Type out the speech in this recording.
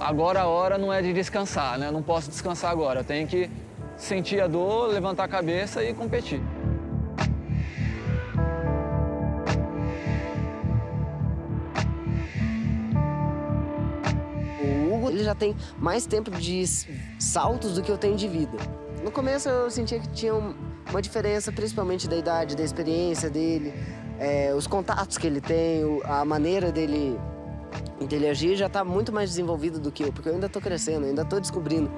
agora a hora não é de descansar, né? Eu não posso descansar agora, eu tenho que sentir a dor, levantar a cabeça e competir. O Hugo ele já tem mais tempo de saltos do que eu tenho de vida. No começo eu sentia que tinha uma diferença, principalmente da idade, da experiência dele, é, os contatos que ele tem, a maneira dele, dele agir já está muito mais desenvolvido do que eu, porque eu ainda estou crescendo, ainda estou descobrindo.